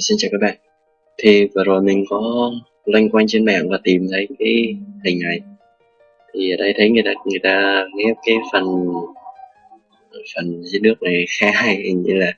Vâng, xin chào các bạn. Thì vừa rồi mình có loanh quanh trên mạng và tìm thấy cái hình này. Thì ở đây thấy người ta người ta ghép cái phần phần dưới nước này khá hay hình như là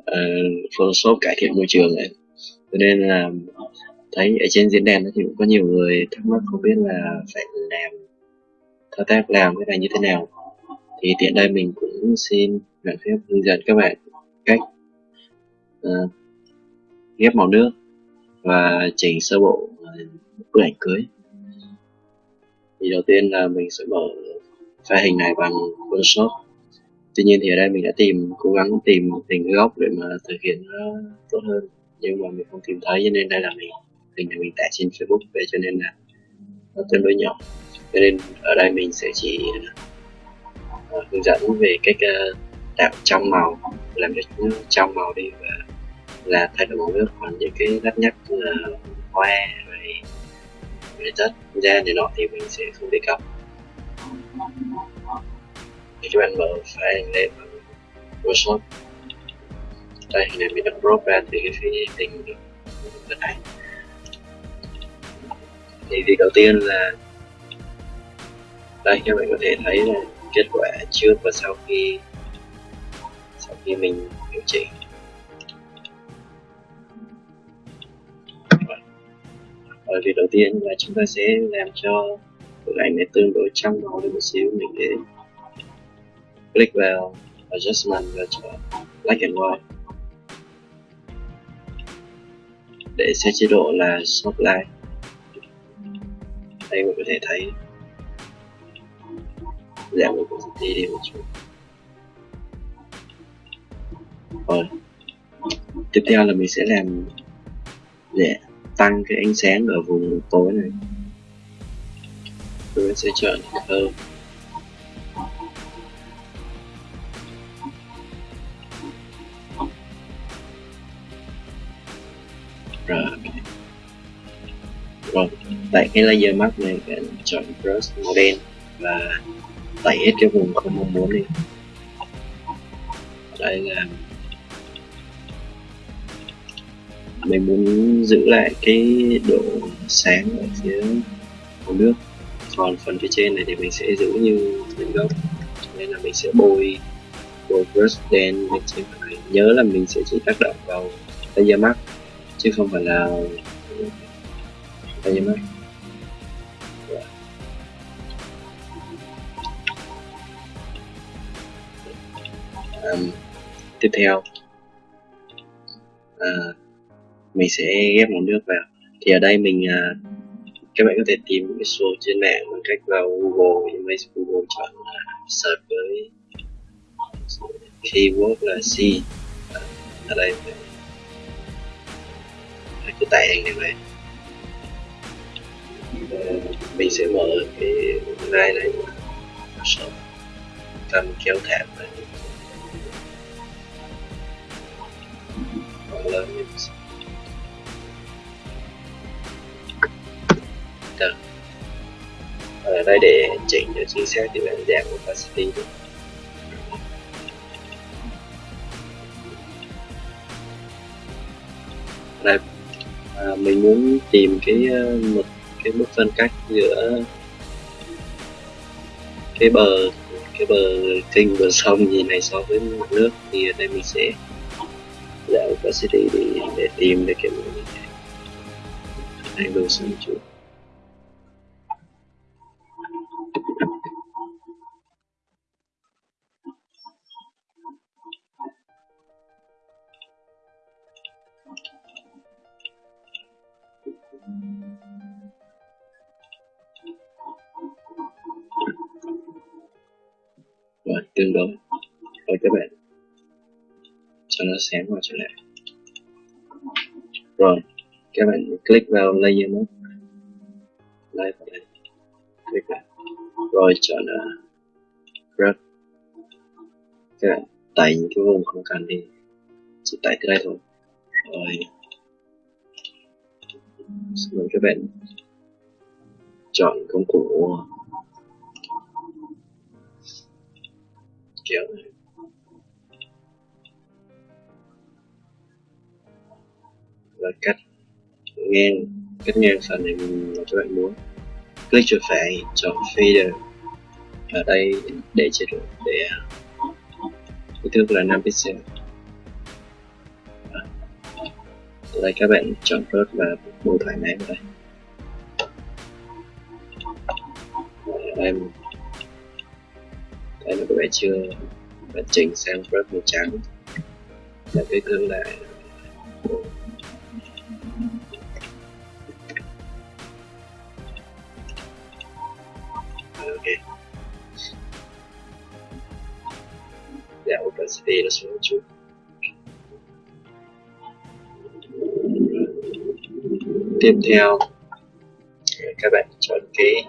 uh, Photoshop cải thiện môi trường này cho nên là thấy ở trên diễn đàn thì cũng có nhiều người thắc mắc không biết là phải làm thao tác làm cái này như thế nào. Thì tiện đây mình cũng xin được phép hướng dẫn các bạn cách uh, ghép màu nước và chỉnh sơ bộ à, bức ảnh cưới. Thì đầu tiên là mình sẽ mở file hình này bằng Photoshop. Tuy nhiên thì ở đây mình đã tìm cố gắng tìm hình góc để mà thực hiện nó tốt hơn. Nhưng mà mình không tìm thấy cho nên đây là mình hình này mình tải trên Facebook về cho nên là nó tương đối nhỏ. Cho nên ở đây mình sẽ chỉ uh, hướng dẫn về cách uh, tạo trong màu làm cho trong màu đi và là thay đổi màu nước còn những cái đắt nhất là ờ, hoa hay về chất da này nọ thì mình sẽ không đề cập thì các bạn mở file lên bằng Photoshop đây hình này mình đã crop ra từ cái phía hình bên này thì việc đầu tiên là đây, các bạn có thể thấy là kết quả trước và sau khi sau khi mình điều chỉnh. Ờ, ở việc đầu tiên là chúng ta sẽ làm cho bức ảnh này tương đối trong màu lên một xíu. Mình để click vào adjustment và chọn black and white. Để set chế độ là soft light đây mình có thể thấy. Dạ, Giảm opacity đi một chút. Rồi. Tiếp theo là mình sẽ làm để tăng cái ánh sáng ở vùng tối này. Tôi sẽ chọn hơn. Rồi. Rồi tại cái layer mask này bạn chọn brush màu đen và tẩy hết cái vùng không mong muốn đi. Đây là mình muốn giữ lại cái độ sáng ở phía hồ nước còn phần phía trên này thì mình sẽ giữ như nguyên gốc nên là mình sẽ bôi bôi brush đen lên trên phần này. Nhớ là mình sẽ chỉ tác động vào layer mask chứ không phải là layer mask um, tiếp theo. Uh, mình sẽ ghép một nước vào. Thì ở đây mình à, các bạn có thể tìm cái số trên mạng bằng cách vào Google nhưng mà Google chọn là search với keyword là C. Ở đây mình cứ tải hình này về mình sẽ mở cái file này xong cầm kéo thảm này lớn lên được ở đây để chỉnh cho chính xác thì bạn giảm opacity được. Đây. À, mình muốn tìm cái ờ, một cái mức phân cách giữa cái bờ cái bờ kênh bờ sông gì này so với mặt nước. Thì ở đây mình sẽ giảm opacity để, để tìm được cái đường sông chút tương đối. Rồi các bạn. Cho nó sáng vào trở lại. Rồi các bạn click vào layer mode. Đây vào đây click vào rồi chọn uh, grab các bạn tẩy những cái vùng không cần đi. Chỉ tẩy cái đây thôi. Rồi. Rồi các bạn chọn công cụ kéo và cắt ngang cắt ngang phần này mà các bạn muốn. Click chuột phải chọn fader ở đây để chế độ, để à, kích thước là 5 pixel. Ở đây các bạn chọn rớt và bù thoải mái vào đây. Đây đây là các bạn chưa bạn chỉnh sang brush màu trắng. Và cái gương lại. Ok. Giảm opacity nó xuống một chút. Tiếp theo các bạn chọn cái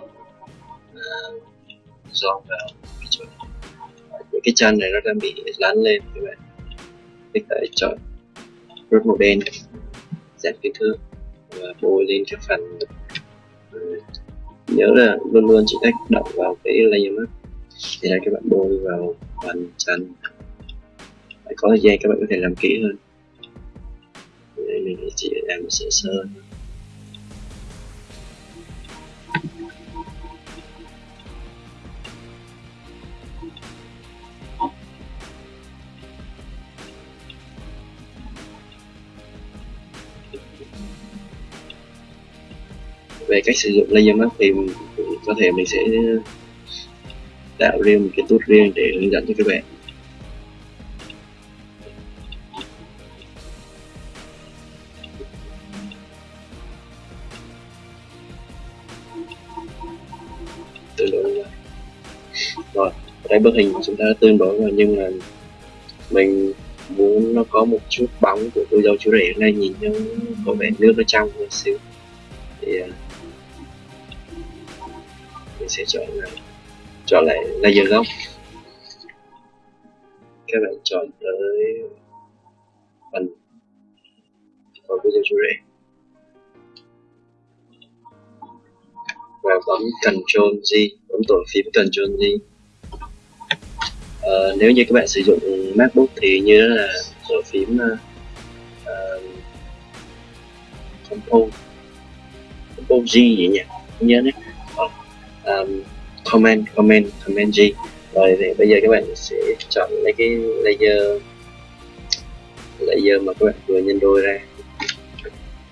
à, uh, dòng vào cái chân này nó đang bị lăn lên các bạn mình phải chọn rút màu đen giảm kích thước và bôi lên cái phần. Nhớ là luôn luôn chỉ tác động vào cái layer mask thì là các bạn bôi vào phần chân. Phải có thời gian các bạn có thể làm kỹ hơn. Đây mình chỉ làm sơ sơ về cách sử dụng laser mask thì có thể mình sẽ tạo riêng một cái tool riêng để hướng dẫn cho các bạn. Tương đối rồi đây bức hình chúng ta đã tương đối rồi, nhưng mà mình muốn nó có một chút bóng của cô dâu chú rể ở nhìn nó có vẻ nước nó trong một xíu. Thì uh, mình sẽ chọn là chọn lại layer gốc các bạn chọn tới phần phần dâu chú rể. Và bấm Ctrl G bấm tổ phím Ctrl G uh, nếu như các bạn sử dụng MacBook thì như là tổ phím uh, uh, control G gì nhỉ? Nhớ đấy um, ờ, comment comment comment G. Rồi thì bây giờ các bạn sẽ chọn lấy cái layer layer mà các bạn vừa nhân đôi ra.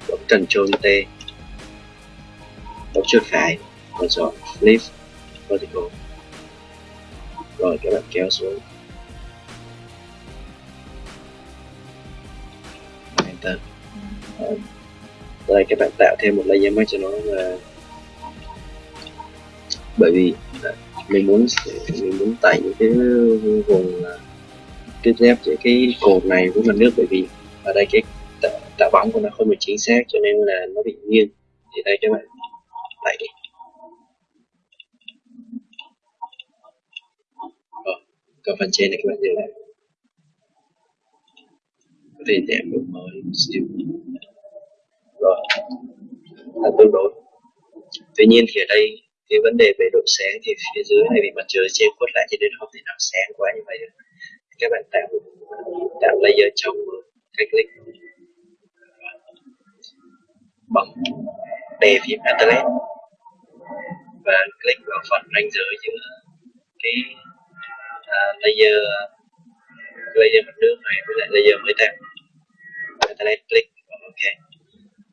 Bấm Ctrl T. Bấm chuột phải. Và chọn flip vertical rồi các bạn kéo xuống. Enter ờ. đây, các bạn tạo thêm một layer mới cho nó là bởi vì à, mình muốn mình muốn tẩy những cái vùng tiếp giáp giữa cái cột này với mặt nước bởi vì ở đây cái tạo bóng của nó không được chính xác cho nên là nó bị nghiêng. Thì đây, các bạn tẩy có còn phần trên này, các bạn dừng lại có thể đẹp độ mới một xíu. Rồi. Là tương đối. Tuy nhiên thì ở đây, cái vấn đề về độ sáng thì phía dưới này bị mặt trời che khuất lại cho nên không thể nào sáng quá như vậy. Được các bạn tạo tạo layer trong cách click bấm đề phím Atlas. Và click vào phần ranh giới giữa cái uh, layer layer mặt nước này với lại layer mới tạo Atlas click ok.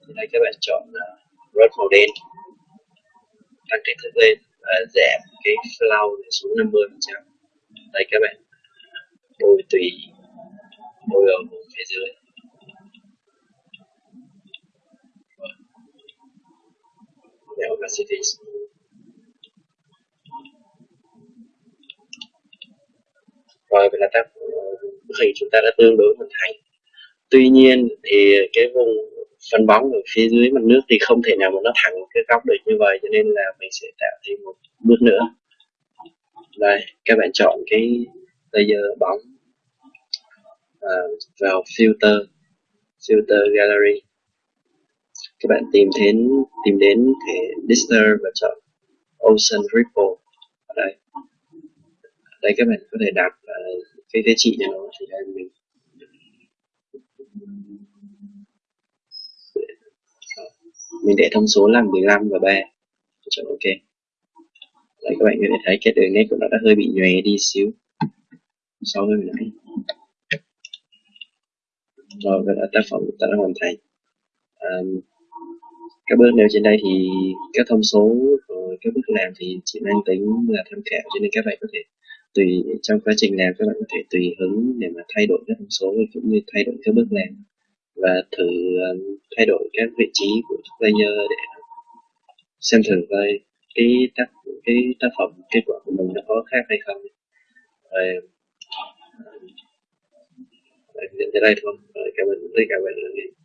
Thì đây các bạn chọn à, uh, rớt màu đen. Tăng kích thước lên và giảm cái flow xuống 50 phần trăm. Đây các bạn. Bôi tùy bôi ở vùng phía dưới. Giảm opacity coi vậy là ta bức hình chúng ta đã tương đối hoàn thành. Tuy nhiên thì cái vùng phân bóng ở phía dưới mặt nước thì không thể nào mà nó thẳng cái góc được như vậy cho nên là mình sẽ tạo thêm một bước nữa. Đây các bạn chọn cái layer bóng à, vào filter filter gallery. Các bạn tìm đến tìm đến thể disturb và chọn ocean ripple. Ở đây đây các bạn có thể đặt uh, ờ, cái giá trị cho nó thì đây mình mình để thông số là 15 và 3 chọn ok. Đấy, các bạn có thể thấy cái đường nét của nó đã hơi bị nhòe đi xíu. So với nãy rồi và tác phẩm ta đã hoàn thành. Um, các bước nếu trên đây thì các thông số các bước làm thì chỉ mang tính là tham khảo cho nên các bạn có thể tùy trong quá trình làm các bạn có thể tùy hứng để mà thay đổi các thông số cũng như thay đổi các bước làm và thử um, thay đổi các vị trí của layer để xem thử coi cái tác cái tác phẩm kết quả của mình nó có khác hay không. Rồi um, đến tới đây thôi. Rồi cảm ơn tất cả các bạn đã nghe